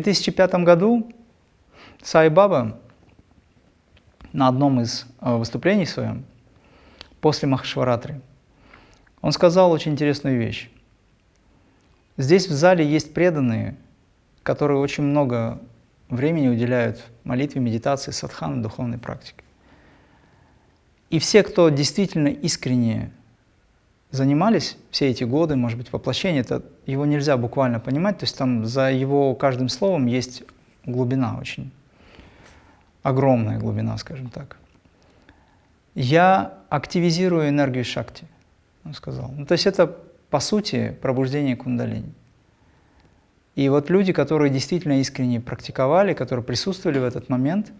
2005 году Сай Баба на одном из э, выступлений своем, после Махашваратры, он сказал очень интересную вещь. Здесь в зале есть преданные, которые очень много времени уделяют молитве, медитации, садхану, духовной практике. И все, кто действительно искренне занимались все эти годы, может быть, воплощение, это его нельзя буквально понимать, то есть там за его каждым словом есть глубина очень, огромная глубина, скажем так. Я активизирую энергию шакти, он сказал. Ну, то есть это, по сути, пробуждение кундалини. И вот люди, которые действительно искренне практиковали, которые присутствовали в этот момент,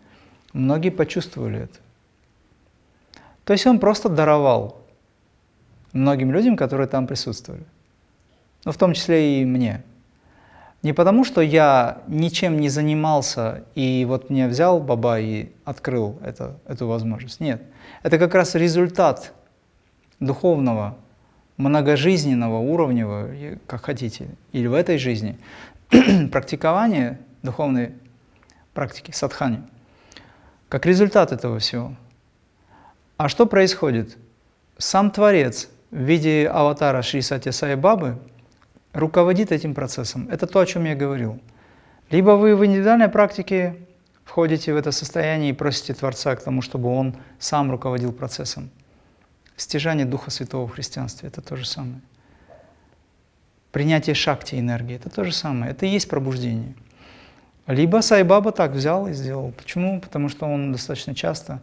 многие почувствовали это. То есть он просто даровал многим людям, которые там присутствовали. Ну, в том числе и мне. Не потому, что я ничем не занимался, и вот мне взял Баба и открыл это, эту возможность. Нет. Это как раз результат духовного, многожизненного, уровневого, как хотите, или в этой жизни, практикования духовной практики, садхани, как результат этого всего. А что происходит? Сам Творец в виде аватара Шри Сати Сай Бабы руководит этим процессом. Это то, о чем я говорил. Либо вы в индивидуальной практике входите в это состояние и просите Творца к тому, чтобы Он сам руководил процессом. Стяжание Духа Святого в христианстве – это то же самое. Принятие шакти энергии – это то же самое. Это и есть пробуждение. Либо Сайбаба так взял и сделал. Почему? Потому что он достаточно часто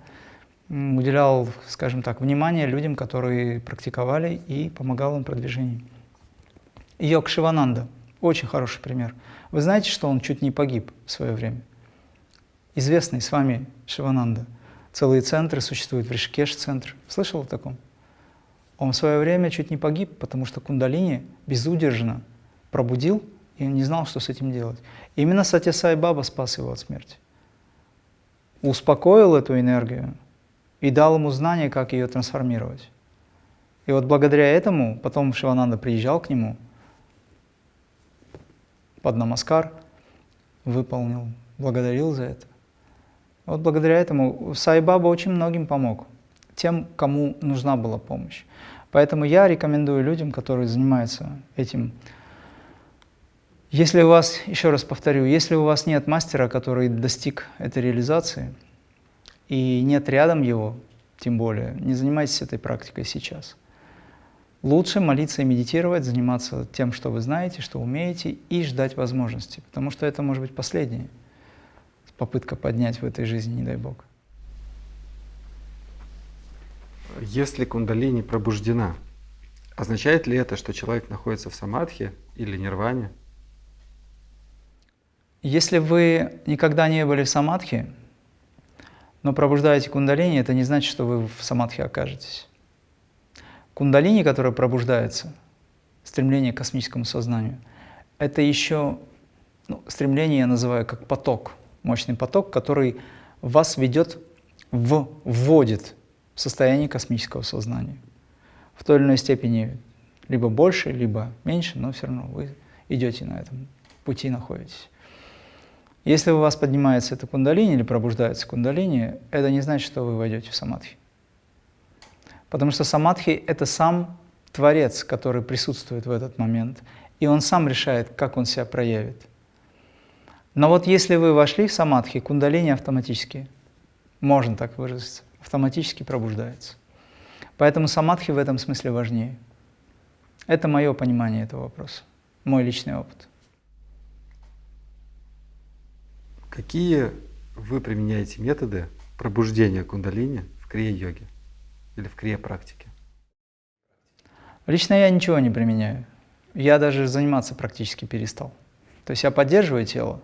уделял, скажем так, внимание людям, которые практиковали и помогал им в продвижении. Йог Шивананда – очень хороший пример. Вы знаете, что он чуть не погиб в свое время? Известный с вами Шивананда. Целые центры существуют, в Ришикеш-центр. Слышал о таком? Он в свое время чуть не погиб, потому что кундалини безудержно пробудил, и он не знал, что с этим делать. Именно Сатьясай Баба спас его от смерти. Успокоил эту энергию, и дал ему знание, как ее трансформировать. И вот благодаря этому потом Шивананда приезжал к нему под намаскар, выполнил, благодарил за это. Вот благодаря этому Сайбаба очень многим помог, тем, кому нужна была помощь. Поэтому я рекомендую людям, которые занимаются этим, если у вас, еще раз повторю, если у вас нет мастера, который достиг этой реализации, и нет рядом его, тем более, не занимайтесь этой практикой сейчас. Лучше молиться и медитировать, заниматься тем, что вы знаете, что умеете, и ждать возможности, потому что это может быть последняя попытка поднять в этой жизни, не дай Бог. Если кундалини пробуждена, означает ли это, что человек находится в самадхи или нирване? Если вы никогда не были в самадхи, но пробуждаете кундалини, это не значит, что вы в самадхи окажетесь. Кундалини, которая пробуждается, стремление к космическому сознанию, это еще ну, стремление я называю как поток, мощный поток, который вас ведет, в, вводит в состояние космического сознания. В той или иной степени либо больше, либо меньше, но все равно вы идете на этом пути, находитесь. Если у вас поднимается эта кундалини или пробуждается кундалини, это не значит, что вы войдете в самадхи. Потому что самадхи — это сам Творец, который присутствует в этот момент, и он сам решает, как он себя проявит. Но вот если вы вошли в самадхи, кундалини автоматически, можно так выразиться, автоматически пробуждается. Поэтому самадхи в этом смысле важнее. Это мое понимание этого вопроса, мой личный опыт. Какие вы применяете методы пробуждения кундалини в крия-йоге или в крия-практике? Лично я ничего не применяю. Я даже заниматься практически перестал. То есть я поддерживаю тело.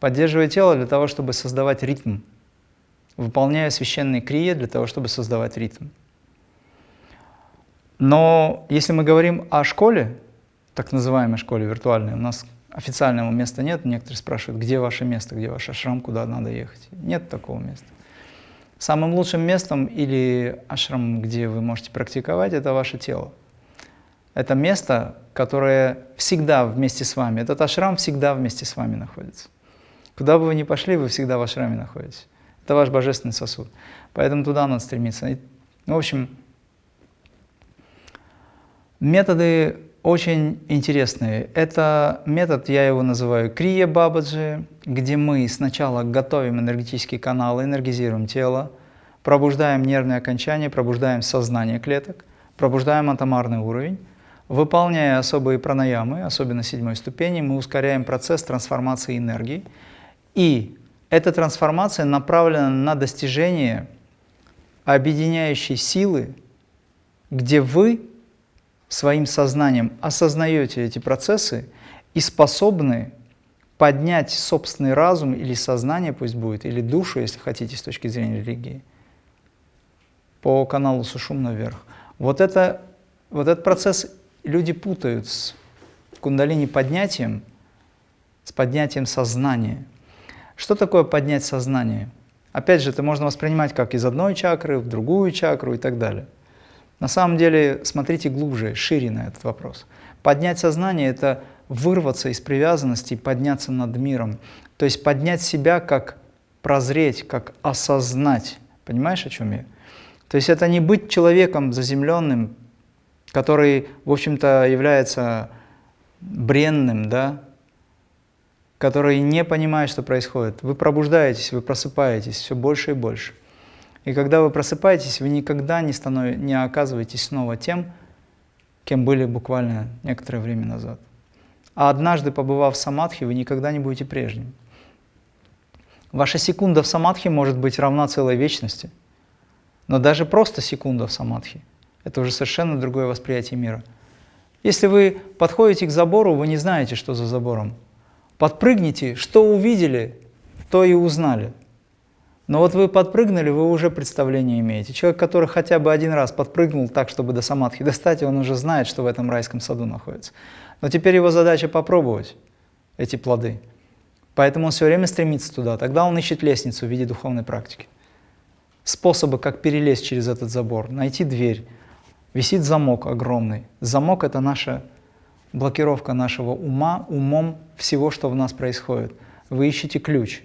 Поддерживаю тело для того, чтобы создавать ритм. Выполняю священные крия для того, чтобы создавать ритм. Но если мы говорим о школе, так называемой школе виртуальной, у нас официального места нет. Некоторые спрашивают, где ваше место, где ваш ашрам, куда надо ехать. Нет такого места. Самым лучшим местом или ашрам, где вы можете практиковать, это ваше тело. Это место, которое всегда вместе с вами. Этот ашрам всегда вместе с вами находится. Куда бы вы ни пошли, вы всегда в ашраме находитесь. Это ваш божественный сосуд. Поэтому туда надо стремиться. И, в общем, методы очень интересные. Это метод, я его называю крия бабаджи, где мы сначала готовим энергетические каналы, энергизируем тело, пробуждаем нервные окончания, пробуждаем сознание клеток, пробуждаем атомарный уровень, Выполняя особые пранаямы, особенно седьмой ступени, мы ускоряем процесс трансформации энергии. И эта трансформация направлена на достижение объединяющей силы, где вы своим сознанием осознаете эти процессы и способны поднять собственный разум или сознание, пусть будет, или душу, если хотите, с точки зрения религии, по каналу Сушум наверх. Вот, это, вот этот процесс люди путают с кундалини поднятием, с поднятием сознания. Что такое поднять сознание? Опять же, это можно воспринимать как из одной чакры в другую чакру и так далее. На самом деле, смотрите глубже, шире на этот вопрос. Поднять сознание – это вырваться из привязанности подняться над миром. То есть поднять себя как прозреть, как осознать. Понимаешь, о чем я? То есть это не быть человеком заземленным, который, в общем-то, является бренным, да, который не понимает, что происходит. Вы пробуждаетесь, вы просыпаетесь все больше и больше. И когда вы просыпаетесь, вы никогда не, станов... не оказываетесь снова тем, кем были буквально некоторое время назад. А однажды, побывав в самадхи, вы никогда не будете прежним. Ваша секунда в самадхи может быть равна целой вечности, но даже просто секунда в самадхи – это уже совершенно другое восприятие мира. Если вы подходите к забору, вы не знаете, что за забором. Подпрыгните, что увидели, то и узнали. Но вот вы подпрыгнули, вы уже представление имеете. Человек, который хотя бы один раз подпрыгнул так, чтобы до самадхи достать, он уже знает, что в этом райском саду находится. Но теперь его задача попробовать эти плоды. Поэтому он все время стремится туда. Тогда он ищет лестницу в виде духовной практики. Способы, как перелезть через этот забор, найти дверь, висит замок огромный. Замок – это наша блокировка нашего ума, умом всего, что в нас происходит. Вы ищете ключ.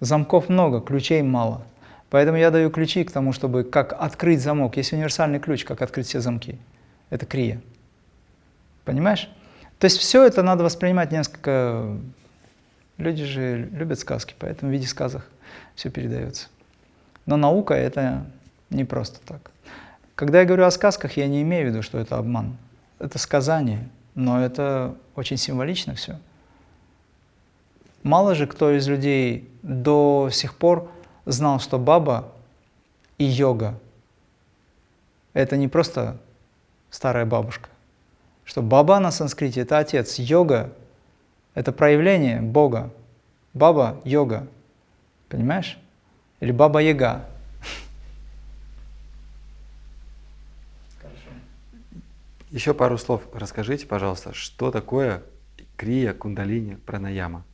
Замков много, ключей мало. Поэтому я даю ключи к тому, чтобы как открыть замок. Есть универсальный ключ, как открыть все замки. Это крия. Понимаешь? То есть все это надо воспринимать несколько... Люди же любят сказки, поэтому в виде сказок все передается. Но наука – это не просто так. Когда я говорю о сказках, я не имею в виду, что это обман. Это сказание, но это очень символично все. Мало же кто из людей до сих пор знал, что баба и йога – это не просто старая бабушка. Что баба на санскрите – это отец, йога – это проявление Бога. Баба – йога. Понимаешь? Или баба-яга Еще пару слов расскажите, пожалуйста, что такое крия кундалини пранаяма?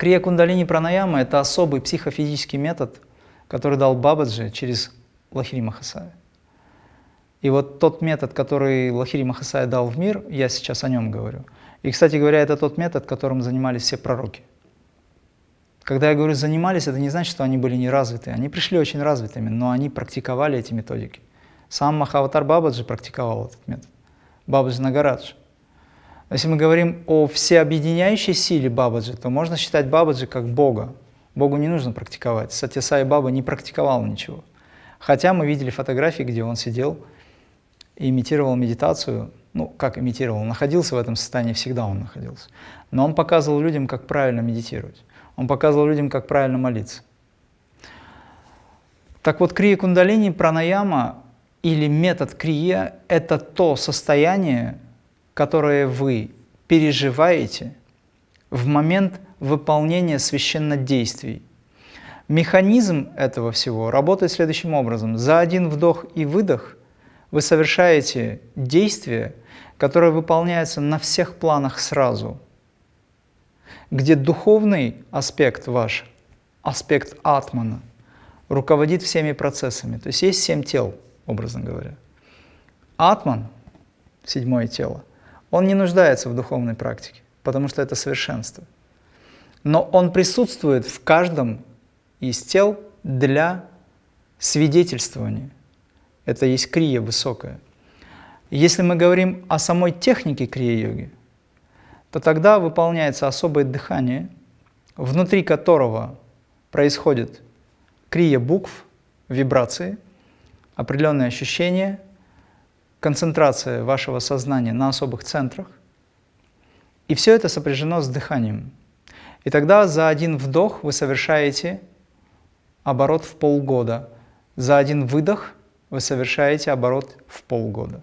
Крия кундалини пранаяма – это особый психофизический метод, который дал Бабаджи через Лахири Махасая. И вот тот метод, который Лахири Махасая дал в мир, я сейчас о нем говорю. И, кстати говоря, это тот метод, которым занимались все пророки. Когда я говорю «занимались», это не значит, что они были неразвиты. Они пришли очень развитыми, но они практиковали эти методики. Сам Махаватар Бабаджи практиковал этот метод. Бабаджи Нагарадж. Если мы говорим о всеобъединяющей силе Бабаджи, то можно считать Бабаджи как Бога. Богу не нужно практиковать. Сатисай Баба не практиковал ничего. Хотя мы видели фотографии, где он сидел и имитировал медитацию. Ну, как имитировал? Он находился в этом состоянии, всегда он находился. Но он показывал людям, как правильно медитировать. Он показывал людям, как правильно молиться. Так вот, крия кундалини, пранаяма или метод крия – это то состояние, которое вы переживаете в момент выполнения священнодействий. Механизм этого всего работает следующим образом. За один вдох и выдох вы совершаете действие, которое выполняется на всех планах сразу, где духовный аспект ваш, аспект атмана, руководит всеми процессами. То есть есть семь тел – образно говоря. Атман, седьмое тело, он не нуждается в духовной практике, потому что это совершенство. но он присутствует в каждом из тел для свидетельствования. Это есть крия высокая. Если мы говорим о самой технике крия-йоги, то тогда выполняется особое дыхание, внутри которого происходит крия букв, вибрации, определенные ощущения, концентрация вашего сознания на особых центрах. И все это сопряжено с дыханием. И тогда за один вдох вы совершаете оборот в полгода. За один выдох вы совершаете оборот в полгода.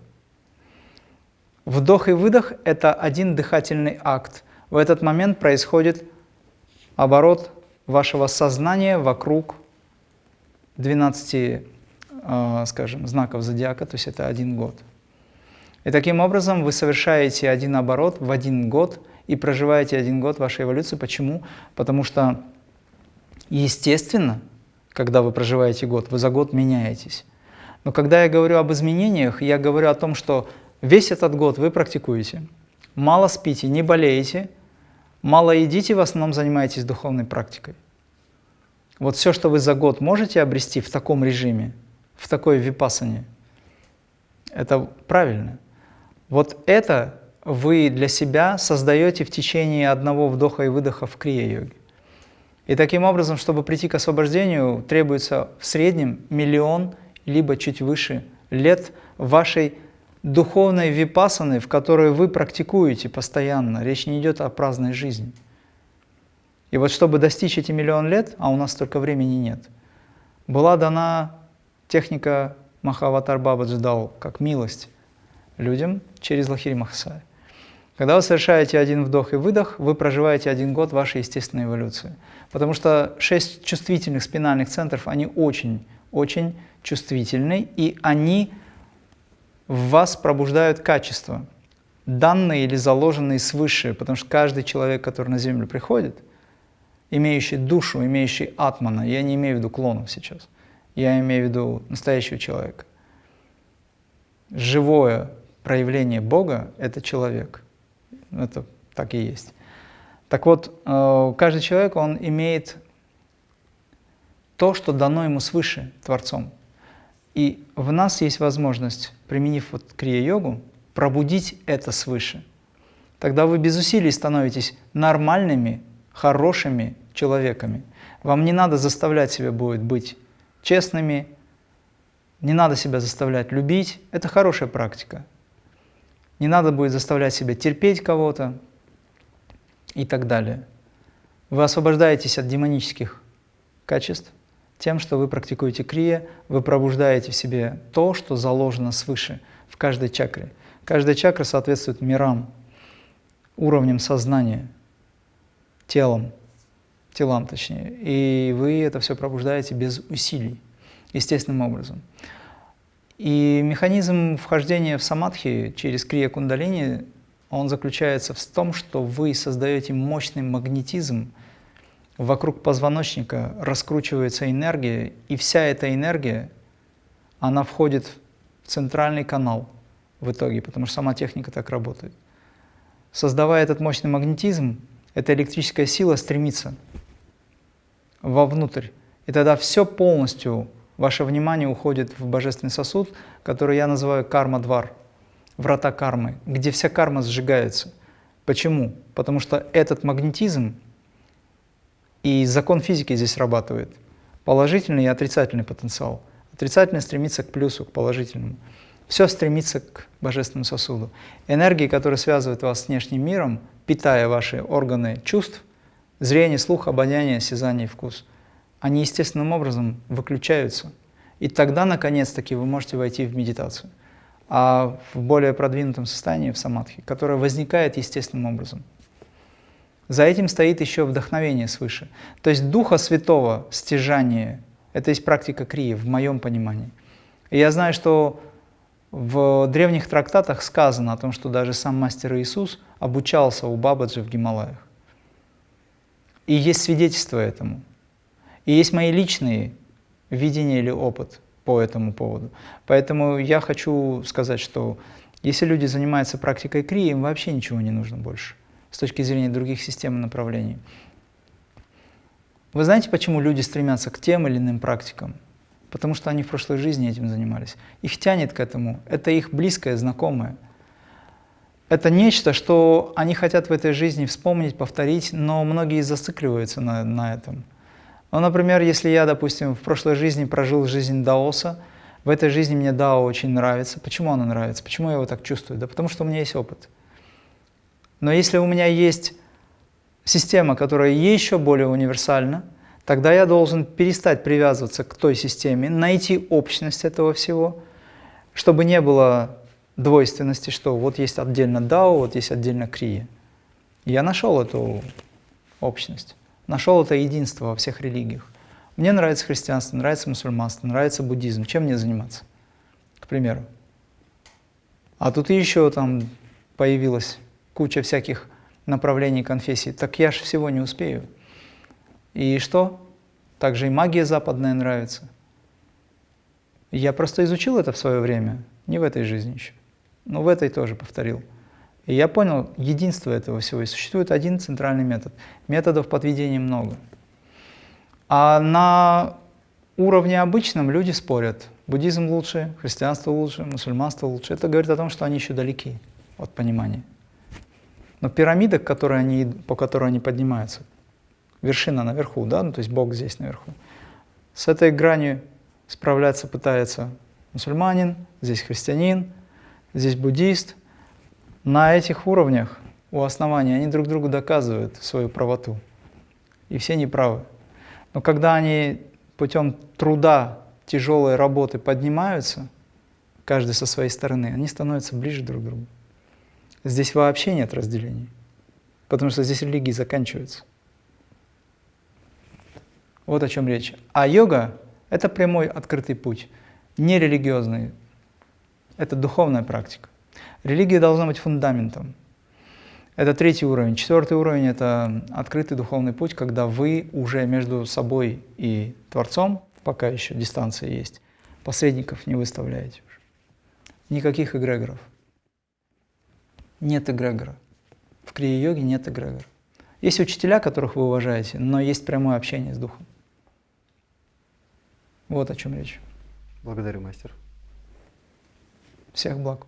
Вдох и выдох – это один дыхательный акт. В этот момент происходит оборот вашего сознания вокруг 12, э, скажем, знаков зодиака, то есть это один год. И таким образом вы совершаете один оборот в один год и проживаете один год вашей эволюции. Почему? Потому что, естественно, когда вы проживаете год, вы за год меняетесь. Но когда я говорю об изменениях, я говорю о том, что весь этот год вы практикуете, мало спите, не болеете, мало едите, в основном занимаетесь духовной практикой. Вот все, что вы за год можете обрести в таком режиме, в такой випасане, это правильно. Вот это вы для себя создаете в течение одного вдоха и выдоха в крия-йоге. И таким образом, чтобы прийти к освобождению, требуется в среднем миллион, либо чуть выше лет вашей духовной випасаны, в которой вы практикуете постоянно. Речь не идет о праздной жизни. И вот чтобы достичь эти миллион лет, а у нас столько времени нет, была дана техника Махаватар Бабаджи дал как милость людям через Лахири Махасая. Когда вы совершаете один вдох и выдох, вы проживаете один год вашей естественной эволюции. Потому что шесть чувствительных спинальных центров, они очень-очень чувствительны, и они в вас пробуждают качества, данные или заложенные свыше, потому что каждый человек, который на Землю приходит, имеющий душу, имеющий атмана, я не имею в виду клонов сейчас, я имею в виду настоящего человека. Живое проявление Бога – это человек – это так и есть. Так вот, э, каждый человек, он имеет то, что дано ему свыше Творцом. И в нас есть возможность, применив вот крия-йогу, пробудить это свыше. Тогда вы без усилий становитесь нормальными, хорошими человеками. Вам не надо заставлять себя будет быть честными, не надо себя заставлять любить. Это хорошая практика. Не надо будет заставлять себя терпеть кого-то и так далее. Вы освобождаетесь от демонических качеств тем, что вы практикуете крия, вы пробуждаете в себе то, что заложено свыше в каждой чакре. Каждая чакра соответствует мирам, уровням сознания, телом, телам точнее. И вы это все пробуждаете без усилий, естественным образом. И механизм вхождения в самадхи через крия кундалини, он заключается в том, что вы создаете мощный магнетизм, вокруг позвоночника раскручивается энергия, и вся эта энергия, она входит в центральный канал в итоге, потому что сама техника так работает. Создавая этот мощный магнетизм, эта электрическая сила стремится вовнутрь. И тогда все полностью Ваше внимание уходит в божественный сосуд, который я называю карма-двар, врата кармы, где вся карма сжигается. Почему? Потому что этот магнетизм и закон физики здесь срабатывает. Положительный и отрицательный потенциал. Отрицательный стремится к плюсу, к положительному. Все стремится к божественному сосуду. Энергии, которые связывают вас с внешним миром, питая ваши органы чувств, зрение, слух, обоняние, осязание вкус – они естественным образом выключаются. И тогда, наконец-таки, вы можете войти в медитацию. А в более продвинутом состоянии, в самадхи, которое возникает естественным образом. За этим стоит еще вдохновение свыше. То есть Духа Святого, стяжание, это есть практика крии, в моем понимании. И я знаю, что в древних трактатах сказано о том, что даже сам мастер Иисус обучался у Бабаджи в Гималаях. И есть свидетельство этому. И есть мои личные видения или опыт по этому поводу. Поэтому я хочу сказать, что если люди занимаются практикой крии, им вообще ничего не нужно больше с точки зрения других систем и направлений. Вы знаете, почему люди стремятся к тем или иным практикам? Потому что они в прошлой жизни этим занимались. Их тянет к этому. Это их близкое, знакомое. Это нечто, что они хотят в этой жизни вспомнить, повторить, но многие зацикливаются на, на этом. Ну, например, если я, допустим, в прошлой жизни прожил жизнь даоса, в этой жизни мне дао очень нравится. Почему оно нравится? Почему я его так чувствую? Да потому что у меня есть опыт. Но если у меня есть система, которая еще более универсальна, тогда я должен перестать привязываться к той системе, найти общность этого всего, чтобы не было двойственности, что вот есть отдельно Дао, вот есть отдельно Крия. Я нашел эту общность, нашел это единство во всех религиях. Мне нравится христианство, нравится мусульманство, нравится буддизм. Чем мне заниматься, к примеру? А тут еще там появилась куча всяких направлений конфессий, так я же всего не успею. И что? Также и магия западная нравится. Я просто изучил это в свое время, не в этой жизни еще, но в этой тоже повторил. И я понял единство этого всего. И существует один центральный метод. Методов подведения много. А на уровне обычном люди спорят. Буддизм лучше, христианство лучше, мусульманство лучше. Это говорит о том, что они еще далеки от понимания. Но пирамида, которые они, по которой они поднимаются, вершина наверху, да, ну, то есть Бог здесь наверху, с этой гранью справляться пытается мусульманин, здесь христианин, здесь буддист. На этих уровнях у основания они друг другу доказывают свою правоту. И все неправы. Но когда они путем труда, тяжелой работы поднимаются, каждый со своей стороны, они становятся ближе друг к другу. Здесь вообще нет разделений, потому что здесь религии заканчиваются. Вот о чем речь. А йога – это прямой открытый путь, не религиозный. Это духовная практика. Религия должна быть фундаментом. Это третий уровень. Четвертый уровень – это открытый духовный путь, когда вы уже между собой и Творцом, пока еще дистанция есть, посредников не выставляете уже. Никаких эгрегоров. Нет эгрегора. В крия-йоге нет эгрегора. Есть учителя, которых вы уважаете, но есть прямое общение с духом. Вот о чем речь. Благодарю, мастер. Всех благ.